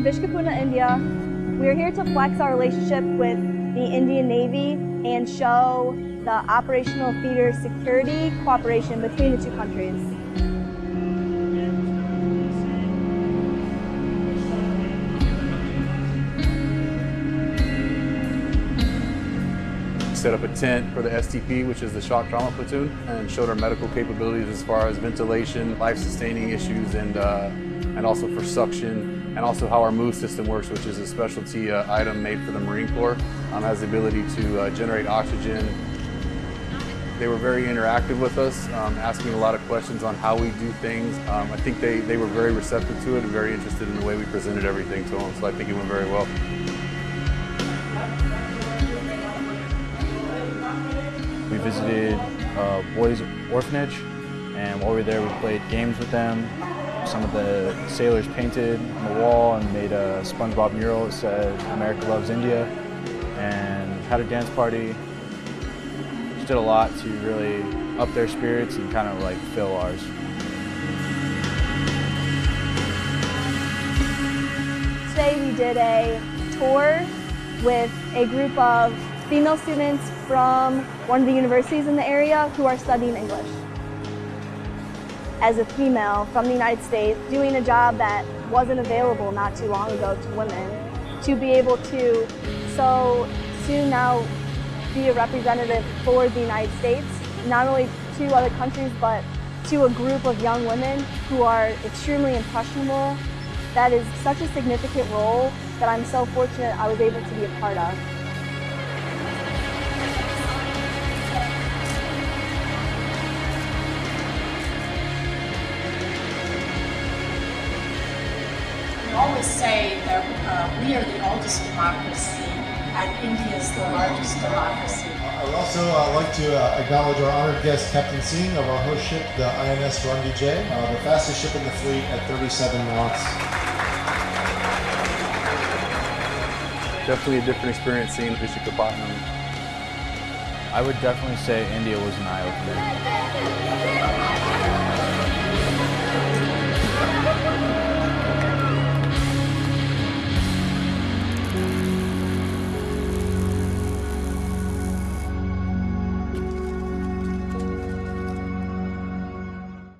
Vishakhapatnam, India. We're here to flex our relationship with the Indian Navy and show the operational theater security cooperation between the two countries. set up a tent for the STP, which is the shock trauma platoon, and showed our medical capabilities as far as ventilation, life-sustaining issues, and uh, and also for suction, and also how our move system works, which is a specialty uh, item made for the Marine Corps. Um, has the ability to uh, generate oxygen. They were very interactive with us, um, asking a lot of questions on how we do things. Um, I think they, they were very receptive to it and very interested in the way we presented everything to them, so I think it went very well. We visited a boys orphanage and while we were there we played games with them. Some of the sailors painted on the wall and made a SpongeBob mural that said America loves India and had a dance party. Just did a lot to really up their spirits and kind of like fill ours. Today we did a tour with a group of female students from one of the universities in the area who are studying English. As a female from the United States, doing a job that wasn't available not too long ago to women, to be able to so soon now be a representative for the United States, not only to other countries, but to a group of young women who are extremely impressionable. That is such a significant role that I'm so fortunate I was able to be a part of. Always say that uh, we are the oldest democracy and India is the largest democracy. I'd also uh, like to uh, acknowledge our honored guest, Captain Singh of our host ship, the INS Ranvijay, uh, the fastest ship in the fleet at 37 knots. Definitely a different experience seeing Vishakhapatnam. I would definitely say India was an eye-opener.